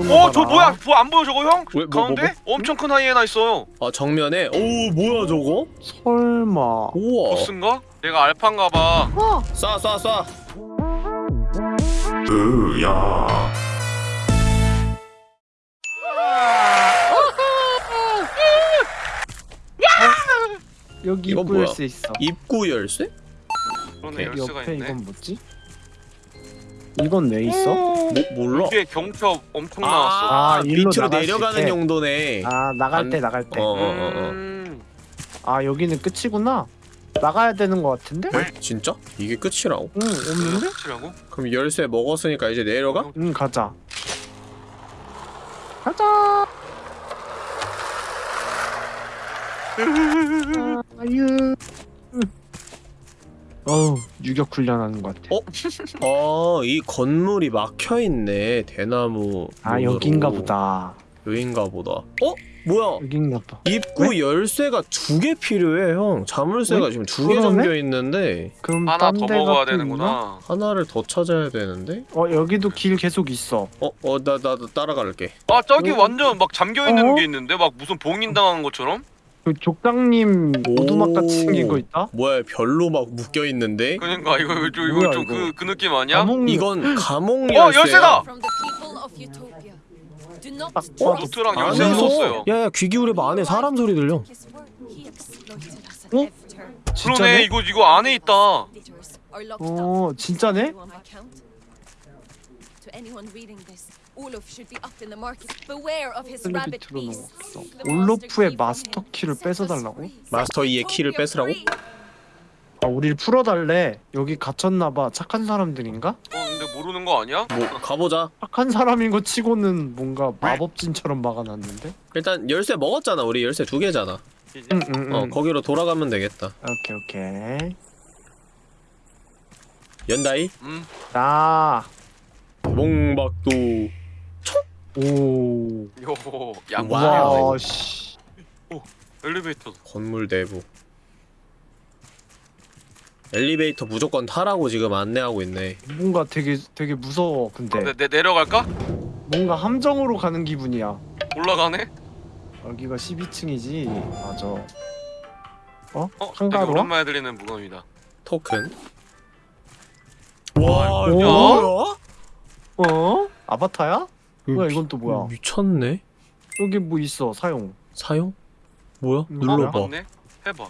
어, 저 뭐야? 뭐 안 보여 저거 형? 왜, 뭐, 뭐, 가운데? 뭐, 뭐, 엄청 큰 하이에나 있어. 아, 정면에? 오, 뭐야 저거? 설마. 우와. 보스인가? 내가 알파인가 봐. 어. 쏴, 쏴, 쏴. 으야. 여기 입구 열쇠 있어. 입구 열쇠? 그러네, 열쇠가 있네. 이건 뭐지? 이건 왜 있어? 음. 뭐, 몰라. 뒤에 경첩 엄청 아, 나왔어. 아, 아 밑으로 내려가는 때. 용도네. 아, 나갈 안... 때 나갈 때. 어, 어, 어, 어, 음... 아, 여기는 끝이구나. 나가야 되는 것 같은데? 에? 진짜? 이게 끝이라고? 응, 없는데? 끝이라고? 그럼 열쇠 먹었으니까 이제 내려가? 음, 응, 가자. 가자. 음. 아, 아유. 어우 유격 훈련하는 것 같아 어? 아이 건물이 막혀있네 대나무 아 문으로. 여긴가 보다 여긴가 보다 어? 뭐야 여긴가 봐 입구 왜? 열쇠가 두 개 필요해 형 자물쇠가 왜? 지금 두 개 잠겨있는데 그럼 하나 더 먹어야 되는구나 하나를 더 찾아야 되는데 어 여기도 길 계속 있어 어? 어 나 나 따라갈게 아 저기 어? 완전 막 잠겨있는 어? 게 있는데 막 무슨 봉인당한 것처럼? 그 족장님 오두막 같이 생긴 거 있다? 뭐야 별로 막 묶여 있는데. 그러니까 이거 이거, 이거, 좀그그 그 느낌 아니야? 감옥... 이건 감옥 어, 아, 어? 아, 열쇠. 어 열쇠다. 어? 노트랑 열쇠 있었어요. 야야 귀 기울여봐 안에 사람 소리 들려. 어? 그러네 이거 이거 안에 있다. 어 진짜네? 올로프 올로프의 마스터 키를 뺏어달라고? 마스터 2의 키를 뺏으라고? 아, 우릴 풀어달래. 여기 갇혔나봐. 착한 사람들인가? 어 근데 모르는 거 아니야? 뭐 가보자 착한 사람인 거 치고는 뭔가 마법진처럼 막아놨는데? 일단 열쇠 먹었잖아 우리 열쇠 두 개잖아 응, 응, 응. 어 거기로 돌아가면 되겠다 오케이, 오케이. 연다이 음. 나. 봉박도 오. 요, 양반이야. 와, 씨. 엘리베이터. 건물 내부. 엘리베이터 무조건 타라고 지금 안내하고 있네. 뭔가 되게 되게 무서워. 근데 근데 내, 내려갈까? 뭔가 함정으로 가는 기분이야. 올라가네? 여기가 12층이지. 맞아. 어? 어? 되게 한가로? 오랜만에 들리는 무건이다. 토큰. 와, 오. 이거 야! 어? 아바타야? 뭐야 이건 또 뭐야? 미쳤네? 여기 뭐 있어 사용 사용? 뭐야? 음, 눌러봐 맞네? 해봐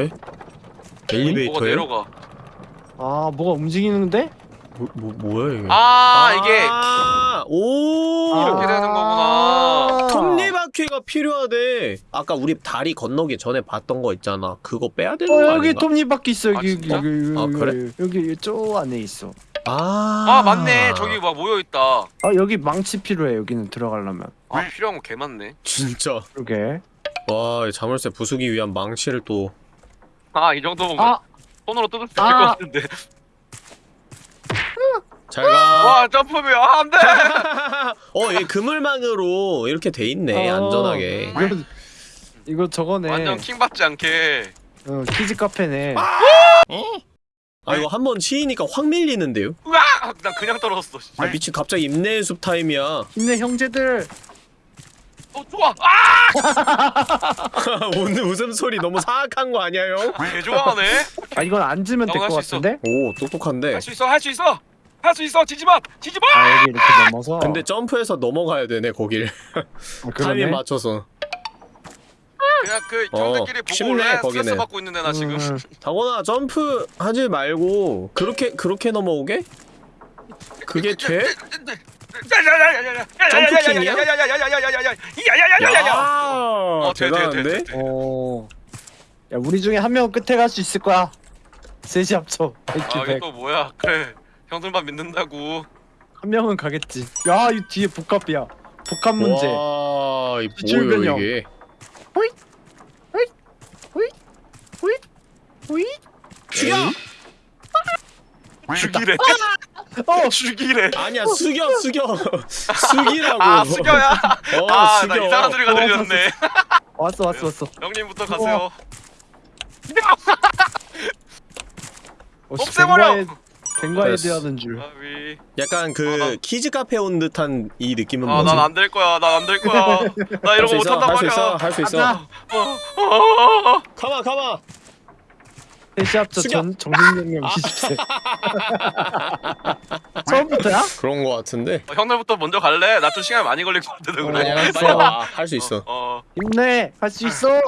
에? 엘리베이터에? 내려가 아 뭐가 움직이는데? 뭐, 뭐, 뭐야 이게 아, 아 이게 오 이렇게 되는 거구나 아! 톱니바퀴가 필요하대 아까 우리 다리 건너기 전에 봤던 거 있잖아 그거 빼야 되는 어, 거 아닌가? 톱니바퀴 있어 여기 아, 여기, 여기, 여기, 아 그래? 여기 저 안에 있어 아, 아 맞네. 저기 막 모여있다. 아 여기 망치 필요해 여기는 들어가려면. 아 필요한 거 개 많네. 진짜. 그러게. 와 자물쇠 부수기 위한 망치를 또 아 이 정도면 아! 손으로 뜯을 수 있을 아! 것 같은데. 잘가. 와 점프비 아 안돼! 어얘 그물망으로 이렇게 돼있네 어, 안전하게. 이거, 이거 저거네. 완전 킹받지 않게. 어 키즈 카페네. 아! 어? 아 이거 한 번 치이니까 확 밀리는데요? 으아! 나 그냥 떨어졌어 아 미친 갑자기 인내의 숲 타임이야 힘내 형제들 어 좋아! 아! 오늘 웃음소리 너무 사악한 거 아니야 형? 개 좋아하네? 아 이건 앉으면 될것 같은데? 오 똑똑한데 할 수 있어 할 수 있어! 할 수 있어! 지지마! 지지마! 아 여기 이렇게 넘어서 근데 점프해서 넘어가야 되네 거길 아, 타이밍 맞춰서 내가 그 어, 형들끼리 어, 보고 올래? 받고 있는 애나 지금. 음. 장원아 점프 하지 말고 그렇게 그렇게 넘어오게? 그게 어, 돼? 점프킹이야? 대단한데? 어... 야 우리 중에 한 명 끝에 갈 수 있을 거야. 셋이 합쳐. 아 이게 또 뭐야? 그래 형들만 믿는다고. 한 명은 가겠지. 야이 뒤에 복합이야. 복합 문제. 와이 뭐야 이게? 호잇! 죽여! 죽이래. 어, 죽이래. 아니야 숙여 숙여 숙이라고. 아 숙여야. 어아 숙여. 나 이상한 소리가 어, 들렸네. 왔어, 왔어, 왔어. 형님부터 가세요. 어, 씨, 없애버려. 뱅과의- 뱅과 됐어. 헤드하는 줄. 아위 약간 그 어, 나- 키즈 카페 온 듯한 이 느낌은 뭐지? 아난 안 될 거야 난 안 될 거야 나 이런 거 못한단 할수 있어 말이야 할수 있어 가자. 어, 어, 어, 어. 가마 가마 숙여. 전 정신력량 20세. 처음부터야? 그런 거 같은데 어, 형들부터 먼저 갈래? 나 좀 시간 많이 걸릴 것 같은데 그래 아니야 알았어. 빨리 와할 수 있어 어 힘내. 할 수 있어.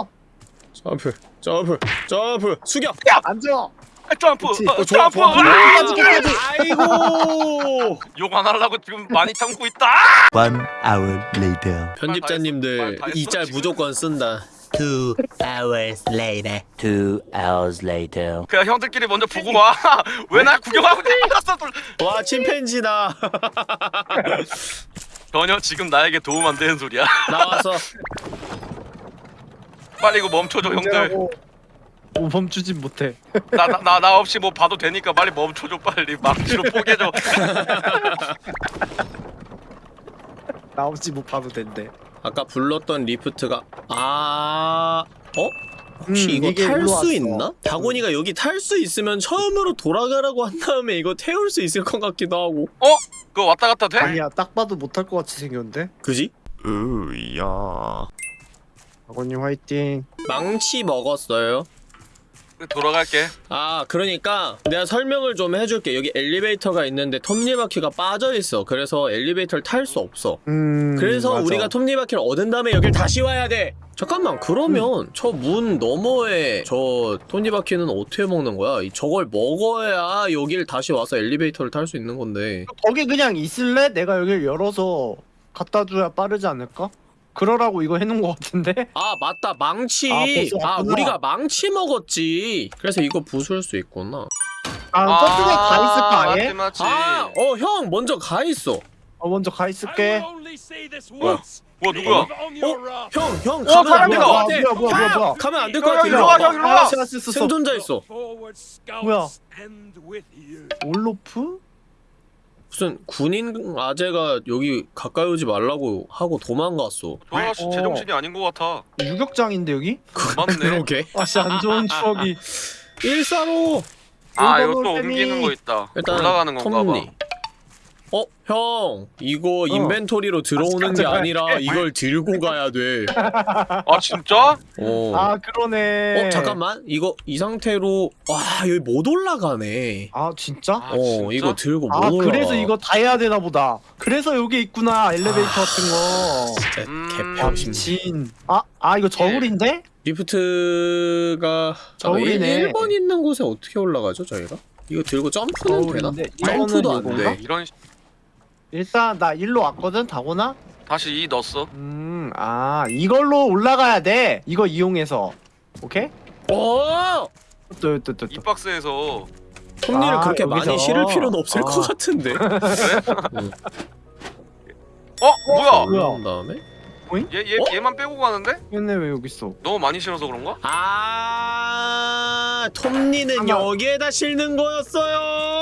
점프 점프 점프 숙여 앉아. 어. 점프. 어, 어, 좋아 점프 좋아 으아! 아이고 욕 안 하려고 지금 많이 참고 있다 One hour later. 말 편집자님들 이 짤. 무조건 쓴다 Two hours later. Two hours later. 그냥 형들끼리 먼저 보고 와 왜 날 구경하고 있었어 와 침팬지다 전혀 지금 나에게 도움 안 되는 소리야 나와서 빨리 이거 멈춰줘 형들. 뭐 멈추진 못해. 나 나 나 나 없이 뭐 봐도 되니까 빨리 멈춰줘 빨리 망치로 포개줘 나 없이 못 봐도 된대. 아까 불렀던 리프트가 아 어? 혹시 음, 이거 탈 수. 있나? 다곤이가 여기 탈 수 있으면 처음으로 돌아가라고 한 다음에 이거 태울 수 있을 것 같기도 하고 어? 그거 왔다 갔다 돼? 아니야 딱 봐도 못할 것 같이 생겼는데. 그지? 으야. 아버님 화이팅. 망치 먹었어요 돌아갈게 아 그러니까 내가 설명을 좀 해줄게 여기 엘리베이터가 있는데 톱니바퀴가 빠져있어 그래서 엘리베이터를 탈 수 없어 음. 그래서 맞아. 우리가 톱니바퀴를 얻은 다음에 여길 다시 와야 돼 잠깐만 그러면 저문 너머에 저 톱니바퀴는 어떻게 먹는 거야? 이- 저걸 먹어야 여길 다시 와서 엘리베이터를 탈 수 있는 건데 거기 그냥 있을래? 내가 여기를 열어서 갖다 줘야 빠르지 않을까? 그러라고 이거 해놓은 것 같은데? 아 맞다 망치 아, 아. 우리가 망치 먹었지 그래서 이거 부술 수 있구나 아, 저쪽에 가 있을까 아예? 맞지 맞지 아 어 형 먼저 가 있어 어, 먼저 가 있을게. 뭐야 뭐야 누구야 어? 형, 형 어, 가면 안될것 사람이다. 같아. 뭐야, 뭐야, 뭐야, 뭐야. 가면 안 될것 야, 같아. 일로 와. 형, 일로 와. 아, 썼어. 생존자 있어. 뭐야? 올로프? 무슨 군인 아재가 여기 가까이 오지 말라고 하고 도망갔어. 저 아저씨 어. 제정신이 아닌 것 같아 유격장인데 여기? 맞네 그러게. 아씨 안 좋은 추억이. 일사로. 아 이거 또. 옮기는 거 있다 일단 올라가는 건가 톱니. 어, 형, 이거 인벤토리로 들어오는 게 가져가야 아니라 이걸 들고 가야 돼. 봐아 진짜? 어. 아 그러네. 어, 잠깐만. 이거 이 상태로 와, 여기 못 올라가네. 아 진짜? 아, 어, 진짜? 이거 들고 못 아 올라가. 그래서 이거 다 해야 되나 보다. 그래서 여기 있구나 엘리베이터 같은 거. 진짜 음. 개평신. 진. 아, 아 이거 저울인데? 리프트가 저울이네. 1번 있는 곳에 어떻게 올라가죠, 저희가? 이거 들고 점프는 되나? 점프도 이거는 안 이건가? 돼. 이런 시- 일단 나 일로 왔거든 다고나. 다시 이 넣었어 음, 아 이걸로 올라가야 돼. 이거 이용해서. 오케이? 어! 또또또 이 또. 박스에서 톱니를 아, 그렇게 여기서. 많이 실을 필요는 없을 아. 것 같은데. 어? 뭐야? 뭐야? 그런 다음에? 얘, 얘, 어? 얘만 빼고 가는데? 얘네 왜 여기 있어? 너무 많이 실어서 그런가? 아, 톱니는. 여기에다 실는 거였어요.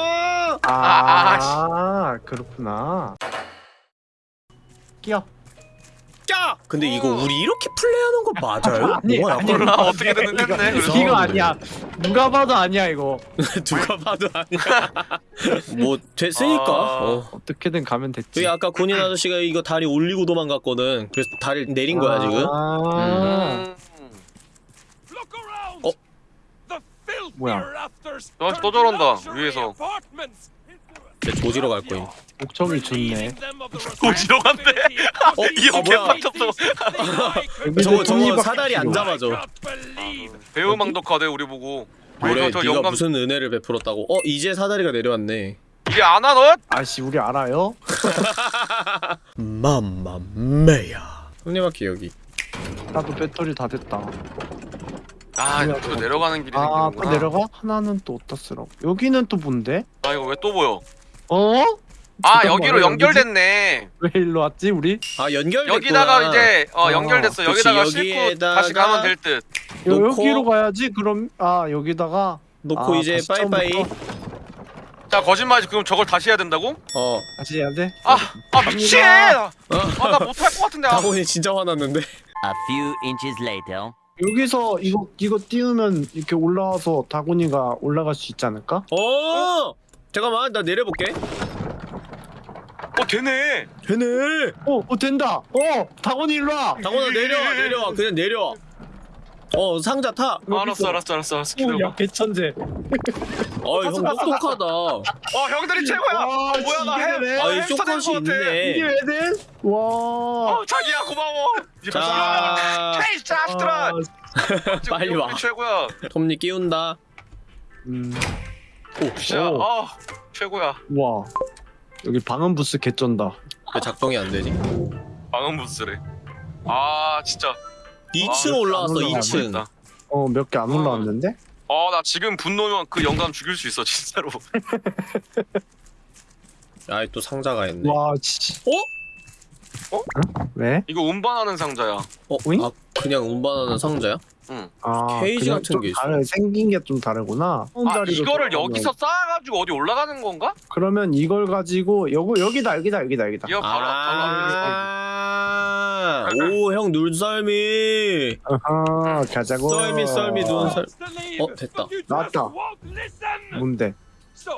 아, 아, 아, 그렇구나. 끼어. 야! 근데 이거 우리 이렇게 플레이하는 거 맞아요? 아니, 뭐야, 아니. 몰라 어떻게든 이거, 했네 그래서 이거 아니야. 누가 봐도 아니야 이거. 누가 봐도 아니야. 뭐 됐으니까. 아. 어. 어떻게든 가면 됐지. 아까 군인 아저씨가 이거 다리 올리고 도망갔거든. 그래서 다리 내린 거야 지금. 아, 음. 어? 뭐야? 저, 또 저런다 위에서 내 조지러 갈 거임. 목청이 좋네. 조지러 간대 어? 이거 아, 뭐야? 개빡쳤어 저거 저거 사다리 안. 잡아줘. 배우 망덕하대 우리 보고 뭐래? 그래서 저 네가 영감 무슨 은혜를 베풀었다고? 어 이제 사다리가 내려왔네. 이게 안와 너? 아씨 우리 알아요? 맘마메야. 손님바퀴 여기. 나도 배터리 다 됐다. 아저 내려가는 길이 아, 또 생기는구나 내려가? 하나는 또 어디다 쓰라고? 여기는 또 뭔데? 아 이거 왜 또 보여 어? 아 여기로? 연결됐네 왜 일로 왔지 우리? 아 연결됐구나. 여기다가 이제 어 어, 연결됐어 그치, 여기다가 싣고 다시 가면 될듯 여, 놓고- 여기로 가야지 그럼 아 여기다가 놓고 아, 이제 빠이빠이. 자 거짓말이지 그럼 저걸 다시 해야 된다고? 어. 다시 해야 돼? 아, 아 미친! 아나 못할 것 같은데 아, 다곤이 진짜 화났는데. A few inches later. 여기서 이거 이거 띄우면 이렇게 올라와서 다곤이가 올라갈 수 있지 않을까? 어. 잠깐만 나 내려볼게 어 되네. 되네 어, 어 된다. 어, 다곤이 일로 와. 당원아 내려와 내려와 그냥 내려와 어 상자 타 어, 알았어 알았어 알았어 알았어. 오, 기다려봐. 야 개천재. 어이 형 똑똑하다 어 형들이 최고야. 와, 뭐야 나 이게 왜? 해. 아이 햄스터 쇼컷이 같아. 이게 있네 왜 돼? 와. 어 자기야 고마워. 자 헤이 자식들아. 아, 빨리 와. 최고야. 톱니 끼운다 음, 진짜 오. 아 최고야. 와. 여기 방음 부스 개쩐다. 왜 작동이 안 되지? 방음 부스래. 아 진짜. 2층 아, 올라왔어 안 올라와. 2층 어, 몇 개 안 올라왔는데? 어나 지금 분노면 그 영감 죽일 수 있어 진짜로. 아이 또 상자가 있네 와, 씨. 어? 어? 왜? 이거 운반하는 상자야. 어? 오잉? 아 그냥 운반하는 상자야? 응. 아, 케이지 그냥 같은 좀 게 있어. 생긴 게 좀 다르구나. 아 자리로 이거를 돌아가면. 여기서 쌓아가지고 어디 올라가는 건가? 그러면 이걸 가지고 여기 여기다 여기다 여기다 여기다. 이거 바로 바로 아, 오, 형 눈썰미. 아하, 가자고. 썰미, 썰미, 눈썰. 어, 됐다. 나왔다. 뭔데?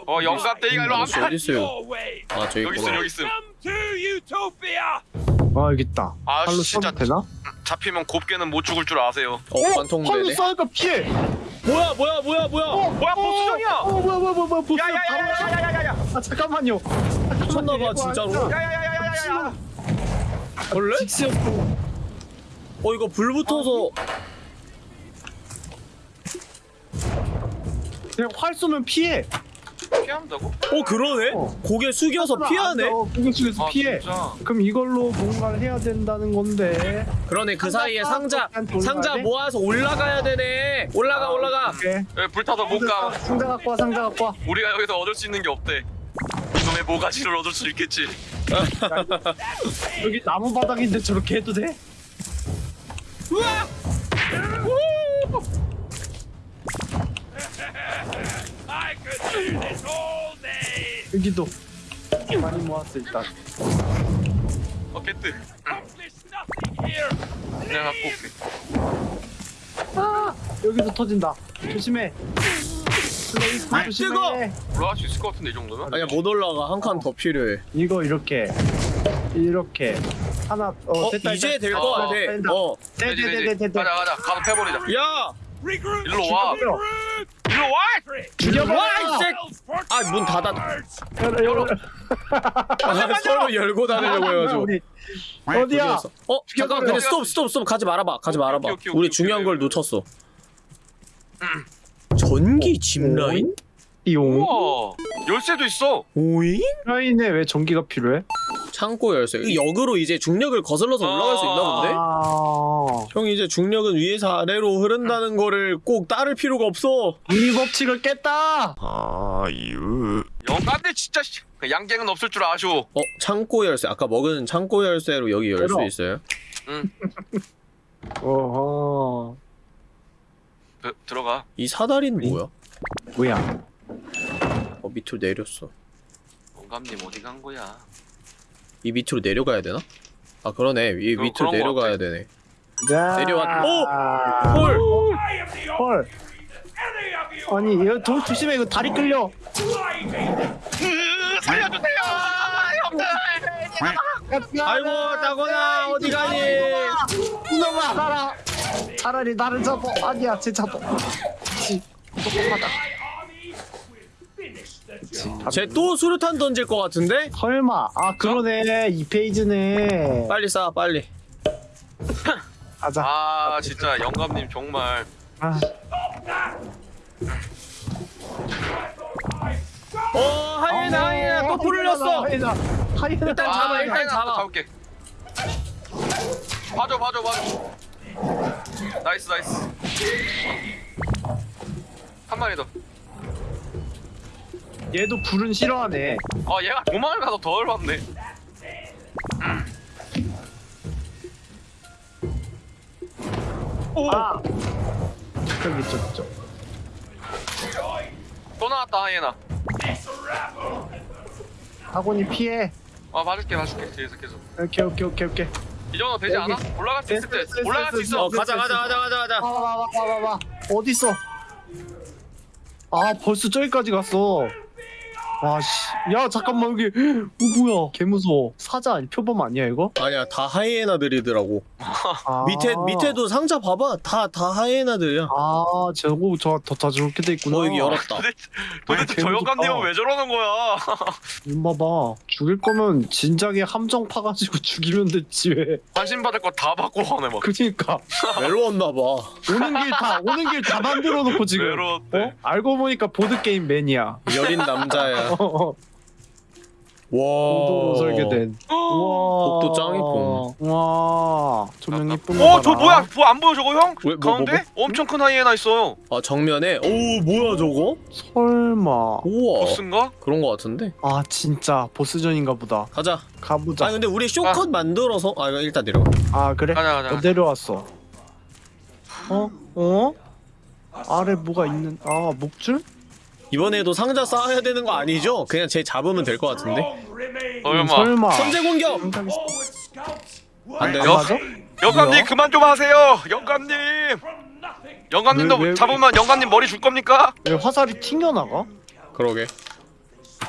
어 영감 때 이거 안 어디 있어요? 아 저기 여기 있음 여기 있음. 아 여기 있다. 아 진짜 되나? 잡히면 곱게는 못 죽을 줄 아세요. 어, 어 관통되네. 팔로 쏴니까 피해. 뭐야 뭐야 뭐야 뭐야. 어, 뭐야 어, 보스정이야. 어 어 뭐야 뭐야 뭐야 보스. 야야야야야야야. 아 잠깐만요. 미쳤나봐 진짜로. 야야야야야야. 원래? 직스였고. 어 이거 불 붙어서. 그냥 활 쏘면 피해. 피한다고? 어, 그러네? 어. 고개 숙여서 피하네? 어, 공격 중에서 아 피해. 진짜. 그럼 이걸로 뭔가를 해야 된다는 건데. 그러네, 그 사이에 상자, 상자 모아서 올라가야 되네. 올라가, 올라가. 오케이. 여기 불타서 못 가. 상자 갖고 와 상자 갖고 와. 우리가 여기서 얻을 수 있는 게 없대. 이놈의 모가지를 얻을 수 있겠지. 여기 나무 바닥인데 저렇게 해도 돼? 여기도 많이 모았어 일단. 어 개뜨. 내가 갖고 올게. 아 여기도 터진다. 조심해. 아, 조심해. 뜨거! 올라갈 수 있을 것 같은데 이 정도면? 아니야, 못 올라가. 한 칸 더 필요해. 이거 이렇게 이렇게 하나 어, 어, 됐다 이제 됐다. 될것 어, 같아. 어. 되지 되지. 됐됐됐됐 가자 가자. 가서 패버리자. 야! 일로 와. 일로 와. 죽여봐. 아, 문 닫아. 열어. 아, 서로 열고 다니려고 해가지고. 우리 어디야? 어 잠깐 근데 스톱 스톱 스톱 가지 말아봐 가지 말아봐 오케이, 오케이, 우리 오케이, 중요한. 걸 놓쳤어 전기 짚라인? 띠용. 우와. 열쇠도 있어. 오잉? 라인에 왜 전기가 필요해? 창고 열쇠 이 역으로 이제 중력을 거슬러서 올라갈 수 있나 본데? 아, 형 이제 중력은 위에서 아래로 흐른다는 거를 꼭 따를 필요가 없어 우리 법칙을 깼다. 아유. 영감들 진짜 씨. 그 양갱은 없을 줄 아쇼. 어 창고 열쇠 아까 먹은 창고 열쇠로 여기 열 수. 있어요? 어허. 드, 들어가. 이 사다리는 뭐야? 뭐야? 어 밑으로 내렸어 영감님 어디 간 거야? 이 밑으로 내려가야 되나? 아 그러네 이 어, 밑으로 내려가야 같아. 되네 자. 내려왔- 오! 헐. 헐! 헐. 아니, 이거 도 조심해. 이거 다리 끌려. 살려주세요, 형들. 아이고 따거나 어디 가니 이놈아, 나라. 차라리 나를 잡아. 아니야, 쟤 잡아. 지, 똑똑하다. 쟤또 수류탄 던질 것 같은데? 설마. 아, 그러네. 이 페이지네. 빨리 쏴 빨리 가자. 아 진짜 영감님 정말 아, 어 하이에나 하이에나 또 불을 냈어 하이에나. 하이에나. 일단 잡아, 일단 하이에나 잡아. 잡을게. 봐줘 봐줘 봐줘. nice nice. 한 마리 더. 얘도 불은 싫어하네. 어 얘가 도망을 가서 더 열받 네. 아. 저기 저기 저. 또 나왔다 하이에나. 학원이 피해. 어 봐줄게 봐줄게 뒤에서 계속. 오케이 오케이 오케이 오케이. 이 정도 되지 여기. 않아? 올라갈 수 있을 때. 올라갈 수. 있어. 어 가자 가자 가자 가자 가자 와 와 와 와와 어디 있어? 아 벌써 저기까지 갔어. 와씨. 야 잠깐만 여기. 어 뭐야? 개 무서워. 사자 아니 표범 아니야 이거? 아니야 다 하이에나들이더라고. 아. 밑에 밑에도 상자 봐봐. 다 다 하이에나들이야. 아 저거 저더 저렇게 돼 있구나. 어 여기 열었다. 도대체 도대체 아, 저. 영감님은 왜 저러는 거야? 이봐 봐. 죽일 거면 진작에 함정 파가지고 죽이면 됐지 왜. 관심 받을 거 다 받고 하네 막. 그니까. 외로웠나봐. 오는 길 다 오는 길 다 만들어 놓고 지금. 외로웠대. 어? 알고 보니까 보드 게임 매니아. 여린 남자야 어, 어. 와 도로 설계된 와 복도 짱 이쁨. 와 조명 이쁜 거 어, 저. 뭐야? 뭐 안 보여 저거 형? 왜, 뭐, 가운데? 엄청 큰 하이에나 있어요. 아 정면에 오 뭐야 저거 설마 우와 보스인가? 그런 거 같은데 아 진짜 보스전인가 보다 가자 가보자 아 근데 우리 쇼컷 만들어서 아 이거 일단 내려가 아 그래? 가자 가자. 어, 내려왔어 어? 어? 아래 뭐가 있는 아 목줄? 이번에도 상자 쌓아야 되는 거 아니죠? 그냥 쟤 잡으면 될 것 같은데 얼마? 설마 선제 공격 안안 돼요? 맞아? 영감님? 그만 좀 하세요. 영감님. 영감님도 왜, 왜, 잡으면 영감님 머리 줄 겁니까? 왜 화살이 튕겨나가? 그러게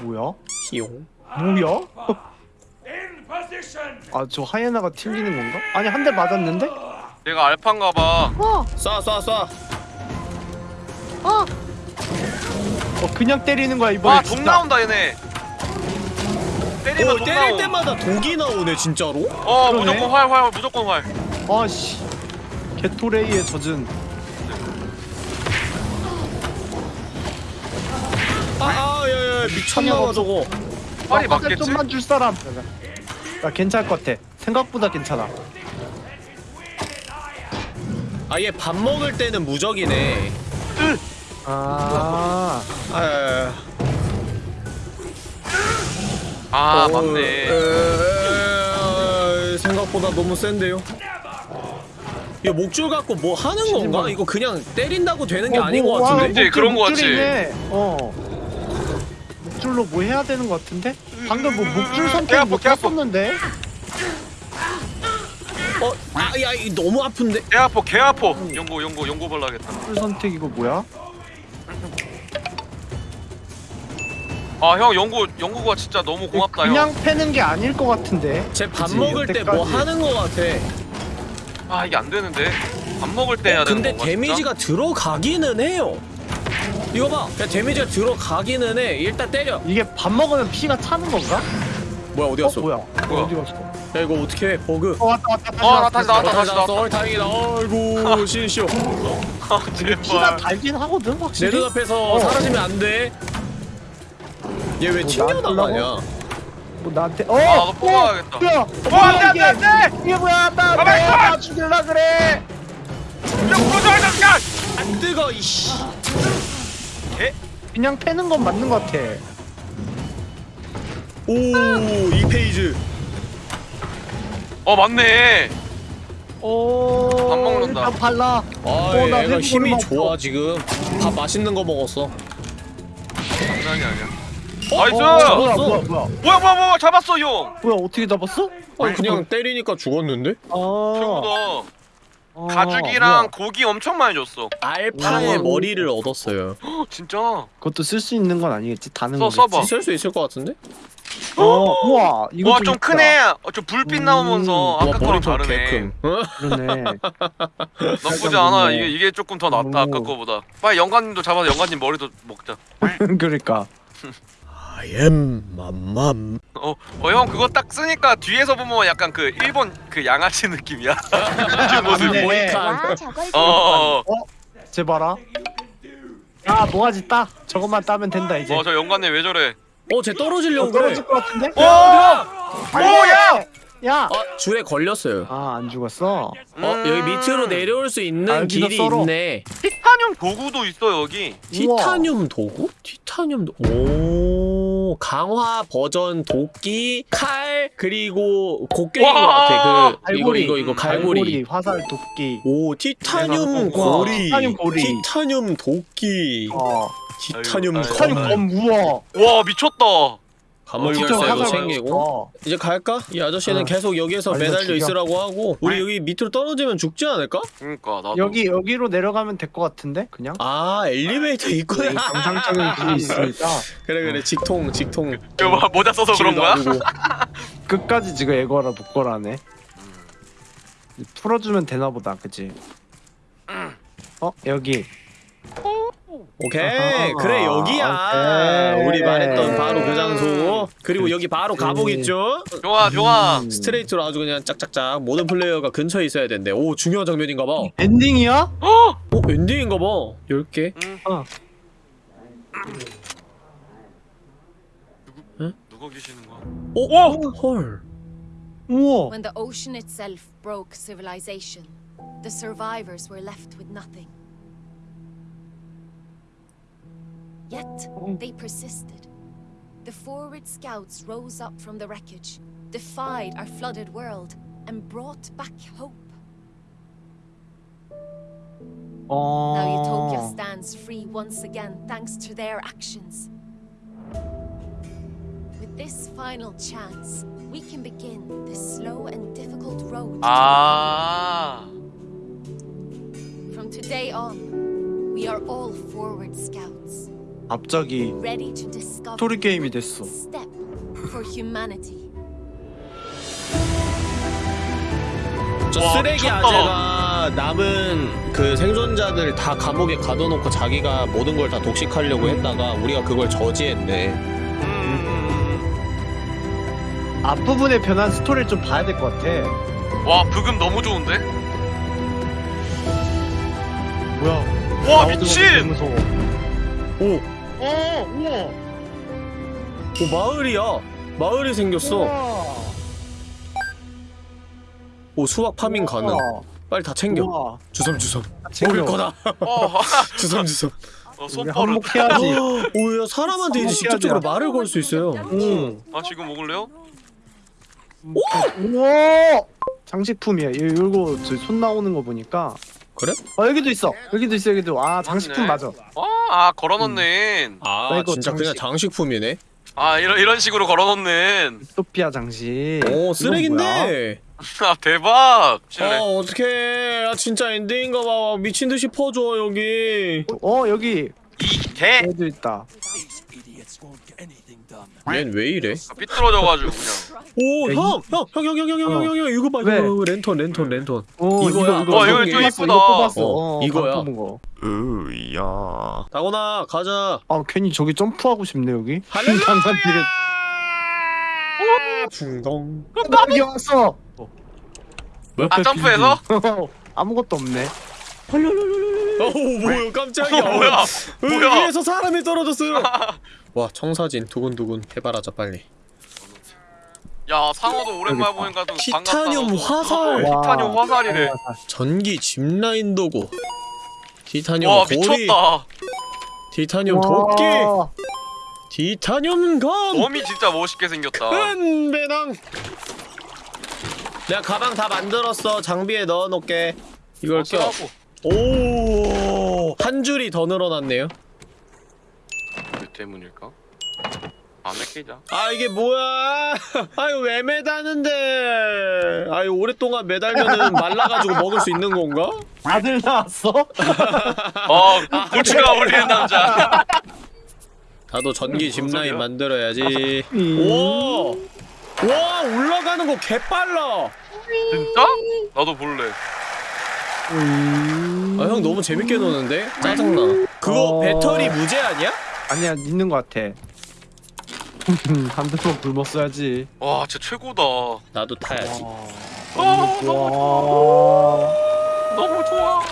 뭐야? 히용 뭐야? 아 저 하이에나가 튕기는 건가? 아니 한 대 맞았는데? 내가 알파인가 봐. 아! 쏴쏴쏴 아! 어 그냥 때리는 거야 이번에 아, 독 나온다 얘네. 때리면 오독 때릴 나옴. 때마다 독이 나오네 진짜로? 어, 그러네. 무조건 활, 활, 무조건 활. 아씨. 게토레이에 젖은. 아아야야 미쳤나봐 저거. 활이 아, 맞겠지? 좀만 줄 사람. 나 괜찮을 것 같아. 생각보다 괜찮아. 아얘 밥 먹을 때는 무적이네 아 아 아, 어, 맞네. 에, 생각보다 너무 센데요 이거 목줄 갖고 뭐 하는 건가? 이거 그냥 때린다고 되는 게 어, 아닌 뭐, 것 와, 같은데? 그치, 그런 거 같지. 어 목줄로 뭐 해야 되는 것 같은데? 방금 뭐 목줄 선택 개 아파, 못개 아파. 했었는데? 어? 아야 너무 아픈데? 개 아파, 개 아파. 연고, 연고, 연고 발라야겠다. 목줄 선택 이거 뭐야? 아, 형 연고, 연고가 진짜 너무 고맙다, 그냥 형. 패는 게 아닐 것 같은데? 쟤 밥 그치, 먹을 때 뭐 여태까지. 하는 것 같아 아, 이게 안 되는데. 밥 먹을 때 해야 되는 근데 건가? 데미지가 들어가기는 해요 이거 봐 그냥 데미지가 들어가기는 해 일단 때려 이게 밥 먹으면 피가 차는 건가? 뭐야 어디 어 갔어? 뭐야? 뭐야? 어디 갔어? 야 이거 어떻게 해 버그 어 왔다 왔다 다시 어, 나 다시 나왔다, 다시 나왔다. 어이 다행이다 어이구 신시오 아, 피가. 달긴 하거든 내 확실히 눈앞에서 어. 사라지면 안돼 얘왜 뭐, 튕겨 나가냐 뭐 나한테 어! 아, 나도 뽑아야겠다. 뭐야? 어, 안 돼, 안 돼, 안 돼! 이게 뭐야? 나, 가만히 있어! 나 죽일라 그래! 야, 부러져, 야! 안 뜨거 이씨 그냥 패는 건 맞는 것 같아 오 이 페이지 어, 맞네. 오, 밥 먹는다. 일단 발라. 아 어, 나 얘가 힘이. 좋아 지금 밥 맛있는 거 먹었어 장난이 아니야. 어? nice! 뭐야, 잡았어. 뭐야, 뭐야, 뭐야, 뭐야, 뭐야, 잡았어, 형! 뭐야, 어떻게 잡았어? 아니 그냥 때리니까 죽었는데? 아, 최고다. 아, 가죽이랑 뭐야. 고기 엄청 많이 줬어. 알파의 오. 머리를 얻었어요 헉, 진짜. 그것도 쓸 수 있는 건 아니겠지? 다는 써, 거겠지? 써봐. 쓸수 있을 것 같은데? 어, 우와, 이거 와, 좀 크네. 어, 좀 불빛 음. 나오면서 아까 거랑 머리통 다르네. 개큼 어? 그러네. 나쁘지 않아. 이게 이게 조금 더 낫다 오. 아까 거보다. 빨리 영관님도 잡아서 영관님 머리도 먹자. 그러니까. I am 맘맘 어, 어 형 그거 딱 쓰니까 뒤에서 보면 약간 그 일본 그 양아치 느낌이야. 그 모습이. 맞네. 모이칸 어, 어, 어. 제 봐라. 야, 뭐가지 따. 저것만 따면 된다 이제. 어, 저 영관님 왜 저래? 어쟤 떨어지려고 어, 그래 떨어질 것 같은데? 오! 뭐야? 야! 아 줄에 걸렸어요 아, 안 죽었어. 어 여기 밑으로 내려올 수 있는 아, 길이 썰어. 있네 티타늄 도구도 있어 여기. 티타늄 도구? 티타늄 도... 오 강화 버전 도끼 칼 그리고 곡괭인 것 와! 같아 그 이거 갈고리. 이거 이거 음, 갈고리 화살 도끼. 오 티타늄 고리 티타늄 고리. 티타늄 도끼 어. 티타늄 아이고, 티타늄 아이고. 검검 우와. 와 미쳤다. 감옥 어, 챙기고. 어. 이제 갈까? 이 아저씨는 어. 계속 여기에서 아니, 나 매달려. 있으라고 하고. 우리 여기 밑으로 떨어지면 죽지 않을까? 그러니까 나도. 여기 여기로 내려가면 될 것 같은데? 그냥? 아 엘리베이터 있구나 정상적인 길이 있으니까. 그래 그래. 직통 직통. 저 뭐, 모자 써서 그런 거야? 끝까지 지금 애거라 복거라네. 풀어주면 되나 보다 그치 어 여기 오케이 아하. 그래 여기야 오케이. 우리 말했던 바로 그 장소 그리고 여기 바로 음. 있죠? 좋아 좋아 음. 스트레이트로 아주 그냥 짝짝짝 모든 플레이어가 근처에 있어야 된대 오 중요한 장면인가봐 오 엔딩이야? 엔딩인가봐 10개 음. 어. 누가 계시는 거야? 오! 헐 우와 When the ocean itself broke civilization, the survivors were left with nothing. Yet, mm-hmm. they persisted. The forward scouts rose up from the wreckage, defied our flooded world, and brought back hope. 어... Now oh. Utopia stands free once again thanks to their actions. With this final chance, we can begin the slow and difficult road 아 ah. From today on, we are all forward scouts, 갑자기 스토리 게임이 됐어. 저 와, 쓰레기 미쳤다. 아재가 남은 그 생존자들 다 감옥에 가둬놓고 자기가 모든 걸 다 독식하려고 했다가 우리가 그걸 저지했네 음. 앞부분에 변한 스토리를 좀 봐야 될 것 같아 와 브금 너무 좋은데? 뭐야 와 미친! 무서워 오! 어 우와. 오 마을이야. 마을이 생겼어. 우와. 오 수박 파밍 가능. 빨리 다 챙겨. 우와. 주섬주섬. 챙겨. 먹을 거다. 어, 주섬주섬. 어 손버릇 한몫해야지. 오 야 사람한테 이제 직접적으로 말을 걸 수 있어요. 응. 아 지금 먹을래요? 우와. 장식품이야. 이- 이거 저손 나오는 거 보니까 그래? 어 여기도 있어. 여기도 있어 여기도. 아 장식품. 맞아. 아, 아 걸어놓는. 아나 이거 진짜 그냥 장식. 장식품이네. 아 이런 이런 식으로 걸어놓는. 유토피아 장식. 오? 쓰레기인데? 아 대박. 아 실례. 어떡해. 아 진짜 엔딩인가 봐. 미친듯이 퍼줘 여기. 어 여기. 이개? 여기도 있다 얜왜 이래? 삐뚤어져가지고 그냥 오, 야, 형! 형! 형, 형, 형, 형, 형, 형, 형, 형, 이거 봐, 왜? 이거, 랜턴, 랜턴, 랜턴. 어 이거야. 이거 어, 이거 이거 좀 이쁘다. 뽑았어 어, 어, 이거야. 으야 다곤아, 가자. 아 괜히 저기 점프하고 싶네 여기 할렐루야! 길에 붕덩. 여기 왔어 아 점프해서? 아무것도 없네 어우, 뭐야, 깜짝이야. 어, 뭐야 어, 뭐야 위에서 사람이 떨어졌어요. 와, 청사진, 두근두근, 해바라자, 빨리. 야 상어도 오랜만에 보니까 또 티타늄 반갑다. 화살. 와, 티타늄 화살이래 전기 짚라인 도구. 티타늄 와 고리. 미쳤다 티타늄 도끼. 와. 티타늄 검. 몸이 진짜 멋있게 생겼다 은배낭 내가 가방 다 만들었어 장비에 넣어놓게 이걸 어, 껴. 오! 한 줄이 더 늘어났네요 왜 때문일까? 안 맡기자 아 이게 뭐야 아유 왜 매다는데 아유 오랫동안 매달면은 말라가지고 먹을 수 있는 건가? 아들 나왔어? 어 고추가 어울리는 남자 나도 전기 짚라인 소리야? 만들어야지 음. 와! 와 올라가는 거 개빨라 진짜? 나도 볼래 음. 아 형 너무 재밌게 노는데? 짜증나. 그거 어. 배터리 무제한이야? 아니야 있는 것 같아. 반대로 굶었어야지. 와 진짜 최고다. 나도 타야지. 어, 와. 너무 좋아.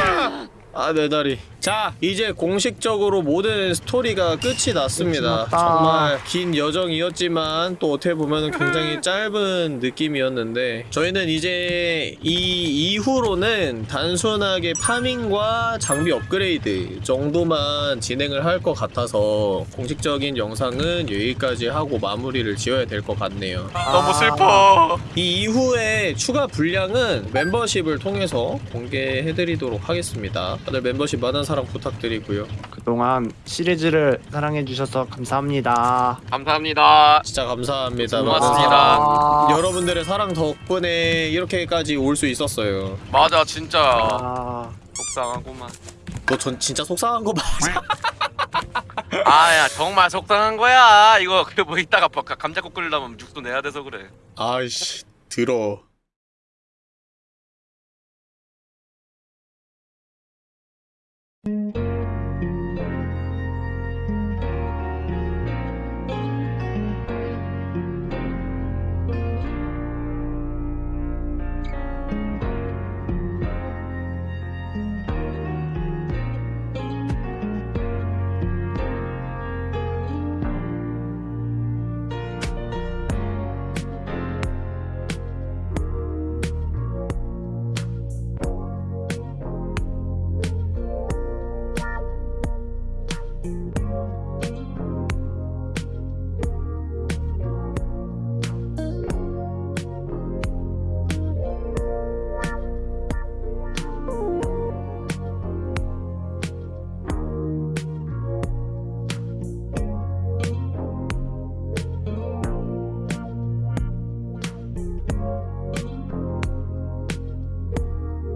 아, 내 다리. 자, 이제 공식적으로 모든 스토리가 끝이 났습니다. 끝이. 정말 긴 여정이었지만 또 어떻게 보면 굉장히 짧은 느낌이었는데 저희는 이제 이 이후로는 단순하게 파밍과 장비 업그레이드 정도만 진행을 할 것 같아서 공식적인 영상은 여기까지 하고 마무리를 지어야 될 것 같네요. 너무 슬퍼 이 이후에 추가 분량은 멤버십을 통해서 공개해드리도록 하겠습니다. 다들 멤버십 많은 사랑 부탁드리고요. 그동안 시리즈를 사랑해주셔서 감사합니다. 감사합니다. 진짜 감사합니다. 고맙습니다. 아. 여러분들의 사랑 덕분에 이렇게까지 올 수 있었어요. 맞아 진짜 아, 속상하구만. 너 전 진짜 속상한 거 맞아? 아야 정말 속상한 거야. 이거 그뭐 이따가 뭐 감자국 끓이려면 육수 내야 돼서 그래. 아이씨 들어.